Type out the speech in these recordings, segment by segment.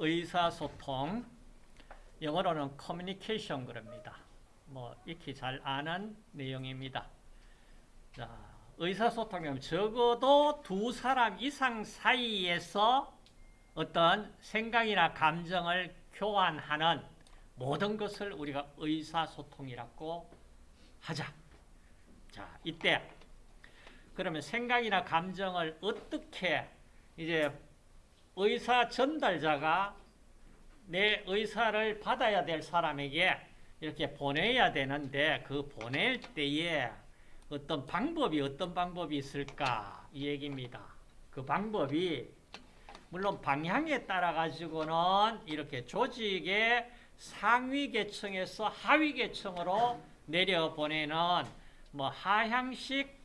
의사소통, 영어로는 커뮤니케이션 그럽니다. 뭐 익히 잘 아는 내용입니다. 자, 의사소통이면 적어도 두 사람 이상 사이에서 어떤 생각이나 감정을 교환하는 모든 것을 우리가 의사소통이라고 하자. 자, 이때 그러면 생각이나 감정을 어떻게 이제 의사 전달자가 내 의사를 받아야 될 사람에게 이렇게 보내야 되는데 그 보낼 때에 어떤 방법이 어떤 방법이 있을까 이 얘기입니다. 그 방법이 물론 방향에 따라 가지고는 이렇게 조직의 상위 계층에서 하위 계층으로 내려 보내는 뭐 하향식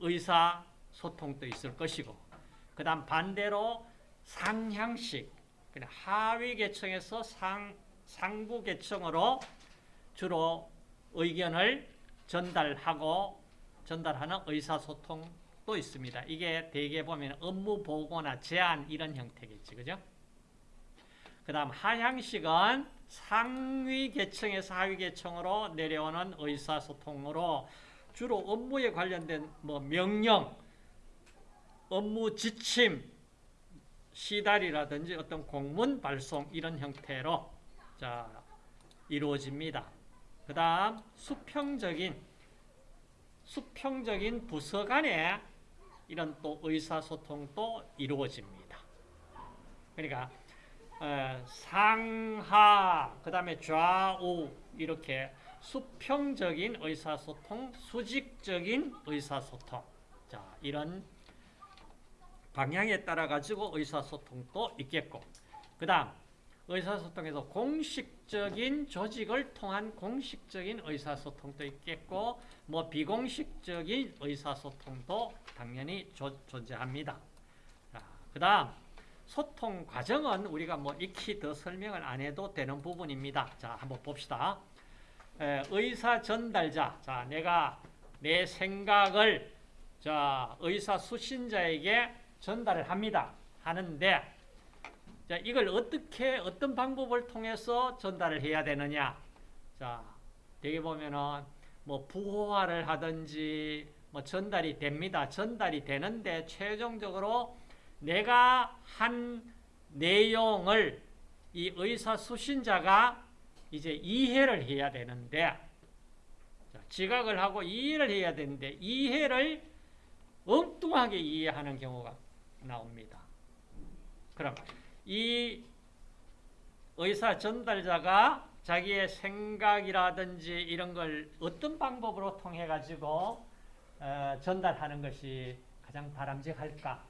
의사 소통도 있을 것이고 그 다음 반대로 상향식 하위 계층에서 상 상부 계층으로 주로 의견을 전달하고 전달하는 의사소통도 있습니다. 이게 대개 보면 업무 보고나 제안 이런 형태겠지. 그죠? 그 다음 하향식은 상위 계층에서 하위 계층으로 내려오는 의사소통으로 주로 업무에 관련된 뭐 명령, 업무 지침, 시달이라든지 어떤 공문 발송 이런 형태로 자 이루어집니다. 그 다음 수평적인 수평적인 부서 간에 이런 또 의사소통도 이루어집니다. 그러니까 어, 상하 그 다음에 좌우 이렇게 수평적인 의사소통, 수직적인 의사소통 자 이런 방향에 따라 가지고 의사소통도 있겠고 그 다음 의사소통에서 공식적인 조직을 통한 공식적인 의사소통도 있겠고 뭐 비공식적인 의사소통도 당연히 조, 존재합니다. 그 다음 소통 과정은 우리가 뭐 익히 더 설명을 안 해도 되는 부분입니다. 자 한번 봅시다. 에, 의사 전달자 자 내가 내 생각을 자 의사 수신자에게 전달을 합니다. 하는데 자, 이걸 어떻게, 어떤 방법을 통해서 전달을 해야 되느냐. 자, 여기 보면은, 뭐, 부호화를 하든지, 뭐, 전달이 됩니다. 전달이 되는데, 최종적으로 내가 한 내용을 이 의사 수신자가 이제 이해를 해야 되는데, 자, 지각을 하고 이해를 해야 되는데, 이해를 엉뚱하게 이해하는 경우가 나옵니다. 그럼, 이 의사 전달자가 자기의 생각이라든지 이런 걸 어떤 방법으로 통해 가지고 어, 전달하는 것이 가장 바람직할까?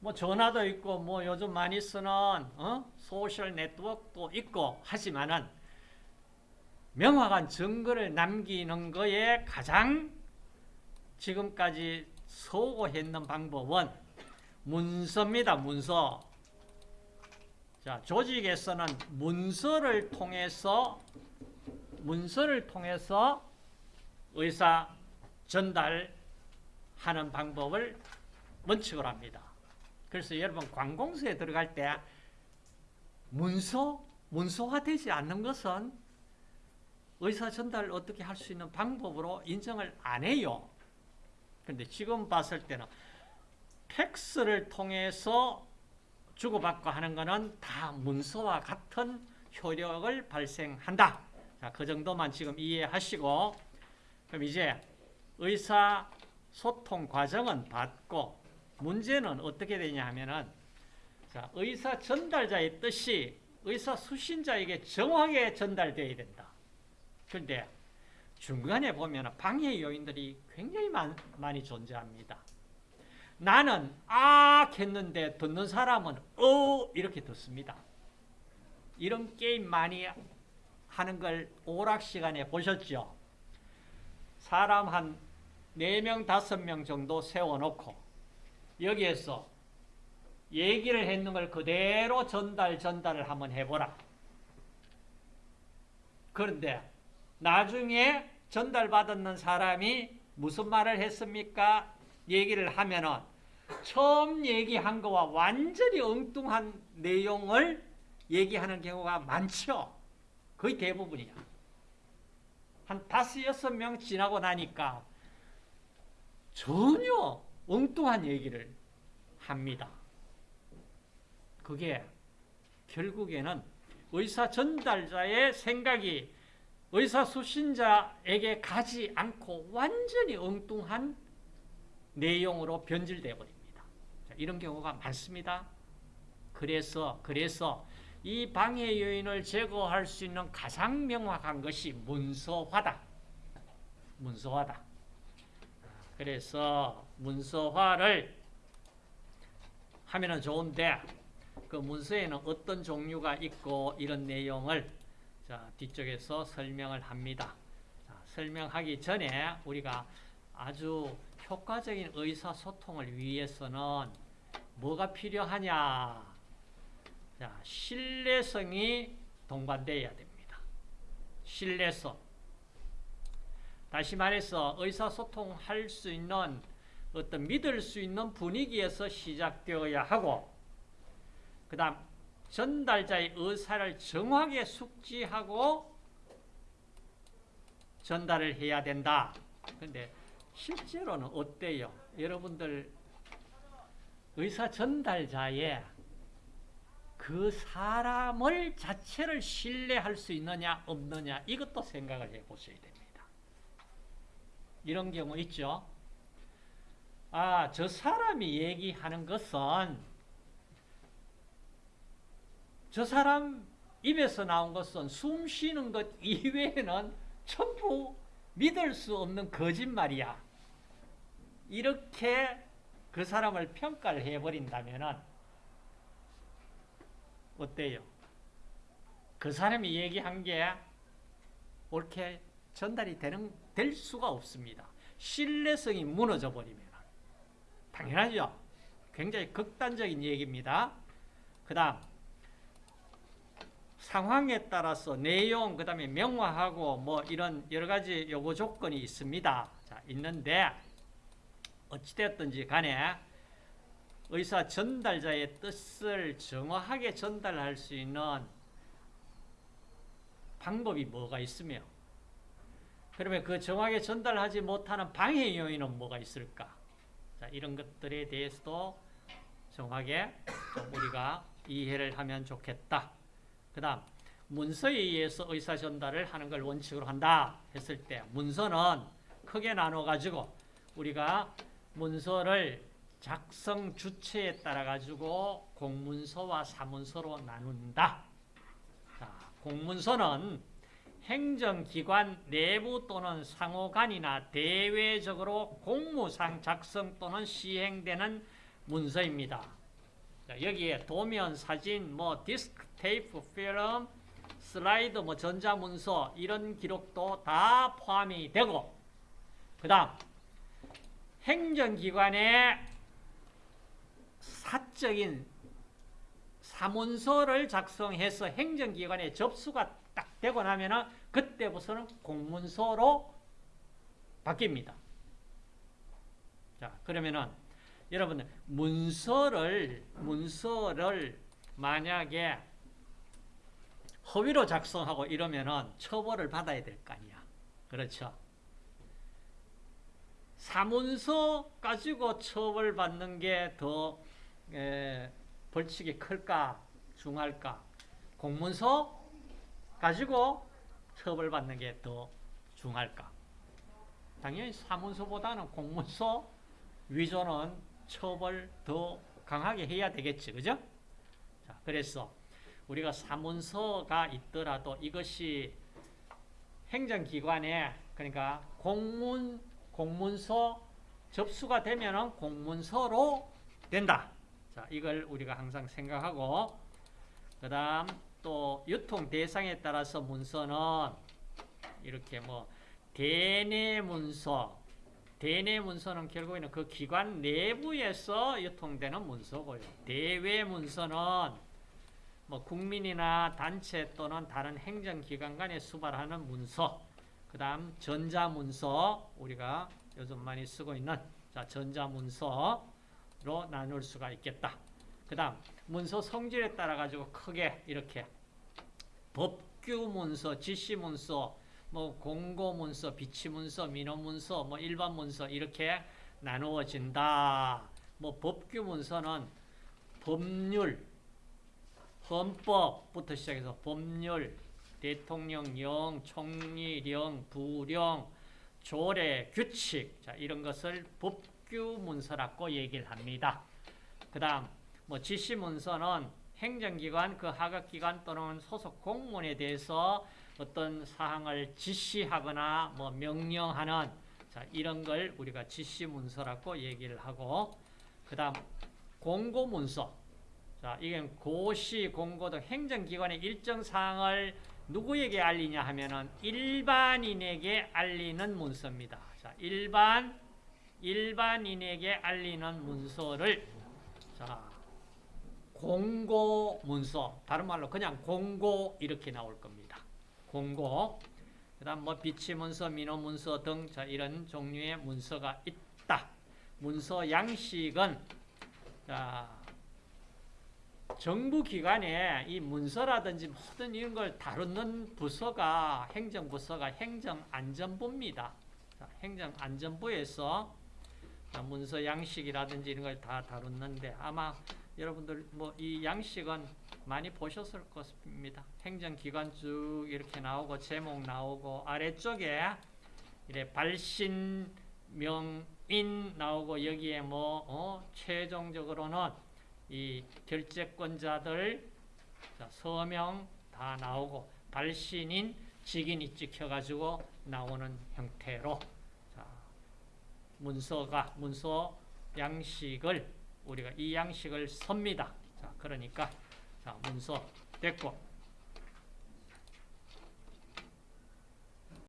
뭐 전화도 있고 뭐 요즘 많이 쓰는 어? 소셜 네트워크도 있고 하지만은 명확한 증거를 남기는 거에 가장 지금까지 소고했는 방법은 문서입니다. 문서. 자, 조직에서는 문서를 통해서 문서를 통해서 의사 전달하는 방법을 원칙으로 합니다. 그래서 여러분 관공서에 들어갈 때 문서 문서화되지 않는 것은 의사 전달을 어떻게 할 수 있는 방법으로 인정을 안 해요. 그런데 지금 봤을 때는 팩스를 통해서 주고받고 하는 것은 다 문서와 같은 효력을 발생한다. 자, 그 정도만 지금 이해하시고 그럼 이제 의사 소통 과정은 받고 문제는 어떻게 되냐 하면은 자, 의사 전달자의 뜻이 의사 수신자에게 정확하게 전달되어야 된다. 그런데 중간에 보면 방해 요인들이 굉장히 많, 많이 존재합니다. 나는 아 했는데 듣는 사람은 어 이렇게 듣습니다. 이런 게임 많이 하는 걸 오락 시간에 보셨죠? 사람 한 4명, 5명 정도 세워놓고 여기에서 얘기를 했는 걸 그대로 전달, 전달을 한번 해보라. 그런데 나중에 전달받았는 사람이 무슨 말을 했습니까? 얘기를 하면은 처음 얘기한 거와 완전히 엉뚱한 내용을 얘기하는 경우가 많죠. 거의 대부분이야. 한 다섯 여섯 명 지나고 나니까 전혀 엉뚱한 얘기를 합니다. 그게 결국에는 의사 전달자의 생각이 의사 수신자에게 가지 않고 완전히 엉뚱한 내용으로 변질되어 버립니다. 자, 이런 경우가 많습니다. 그래서 그래서 이 방해 요인을 제거할 수 있는 가장 명확한 것이 문서화다. 문서화다. 그래서 문서화를 하면은 좋은데 그 문서에는 어떤 종류가 있고 이런 내용을 자, 뒤쪽에서 설명을 합니다. 자, 설명하기 전에 우리가 아주 효과적인 의사소통을 위해서는 뭐가 필요하냐? 자, 신뢰성이 동반되어야 됩니다. 신뢰성. 다시 말해서 의사소통할 수 있는 어떤 믿을 수 있는 분위기에서 시작되어야 하고 그 다음 전달자의 의사를 정확하게 숙지하고 전달을 해야 된다. 근데 실제로는 어때요? 여러분들 의사 전달자의 그 사람을 자체를 신뢰할 수 있느냐 없느냐 이것도 생각을 해 보셔야 됩니다. 이런 경우 있죠. 아, 저 사람이 얘기하는 것은 저 사람 입에서 나온 것은 숨 쉬는 것 이외에는 전부 믿을 수 없는 거짓말이야. 이렇게 그 사람을 평가를 해버린다면 어때요? 그 사람이 얘기한 게 옳게 전달이 되는, 될 수가 없습니다. 신뢰성이 무너져 버리면. 당연하죠. 굉장히 극단적인 얘기입니다. 그 다음, 상황에 따라서 내용, 그 다음에 명화하고 뭐 이런 여러 가지 요구 조건이 있습니다. 자, 있는데, 어찌되었든지 간에 의사 전달자의 뜻을 정확하게 전달할 수 있는 방법이 뭐가 있으며, 그러면 그 정확하게 전달하지 못하는 방해 요인은 뭐가 있을까? 자, 이런 것들에 대해서도 정확하게 우리가 이해를 하면 좋겠다. 그 다음, 문서에 의해서 의사 전달을 하는 걸 원칙으로 한다 했을 때, 문서는 크게 나눠가지고 우리가 문서를 작성 주체에 따라 가지고 공문서와 사문서로 나눈다. 자, 공문서는 행정기관 내부 또는 상호간이나 대외적으로 공무상 작성 또는 시행되는 문서입니다. 자, 여기에 도면, 사진, 뭐 디스크, 테이프, 필름, 슬라이드, 뭐 전자문서 이런 기록도 다 포함이 되고 그 다음 행정기관의 사적인 사문서를 작성해서 행정기관에 접수가 딱 되고 나면은 그때부터는 공문서로 바뀝니다. 자, 그러면은 여러분들 문서를 문서를 만약에 허위로 작성하고 이러면은 처벌을 받아야 될 거 아니야. 그렇죠? 사문서 가지고 처벌받는 게 더 벌칙이 클까 중할까? 공문서 가지고 처벌받는 게 더 중할까? 당연히 사문서보다는 공문서 위조는 처벌 더 강하게 해야 되겠지, 그죠? 자, 그래서 우리가 사문서가 있더라도 이것이 행정기관에 그러니까 공문 공문서 접수가 되면은 공문서로 된다. 자, 이걸 우리가 항상 생각하고 그 다음 또 유통 대상에 따라서 문서는 이렇게 뭐 대내 문서 대내 문서는 결국에는 그 기관 내부에서 유통되는 문서고요. 대외 문서는 뭐 국민이나 단체 또는 다른 행정기관 간에 수발하는 문서 그 다음 전자문서 우리가 요즘 많이 쓰고 있는 자 전자문서 나눌 수가 있겠다. 그 다음 문서 성질에 따라 가지고 크게 이렇게 법규 문서, 지시 문서, 뭐 공고 문서, 비치 문서, 민원 문서, 뭐 일반 문서 이렇게 나누어진다. 뭐 법규 문서는 법률, 헌법부터 시작해서 법률, 대통령령, 총리령, 부령, 조례, 규칙 자, 이런 것을 법규 문서라고 얘기를 합니다. 그 다음 뭐 지시 문서는 행정기관, 그 하각기관 또는 소속 공무원에 대해서 어떤 사항을 지시하거나 뭐 명령하는 자, 이런 걸 우리가 지시 문서라고 얘기를 하고 그 다음 공고 문서 자, 이건 고시, 공고 등 행정기관의 일정 사항을 누구에게 알리냐 하면은 일반인에게 알리는 문서입니다. 자, 일반 일반인에게 알리는 문서를 자, 공고 문서, 다른 말로 그냥 공고 이렇게 나올 겁니다. 공고. 그다음 뭐 비치 문서, 민원 문서 등 자, 이런 종류의 문서가 있다. 문서 양식은 자, 정부 기관에 이 문서라든지 모든 이런 걸 다루는 부서가 행정부서가 행정안전부입니다. 자, 행정안전부에서 자, 문서 양식이라든지 이런 걸 다 다루는데 아마 여러분들 뭐 이 양식은 많이 보셨을 것입니다. 행정기관 쭉 이렇게 나오고 제목 나오고 아래쪽에 이래 발신 명인 나오고 여기에 뭐 어, 최종적으로는 이 결재권자들 자, 서명 다 나오고 발신인 직인이 찍혀가지고 나오는 형태로 자, 문서가 문서 양식을 우리가 이 양식을 섭니다. 자, 그러니까 자, 문서 됐고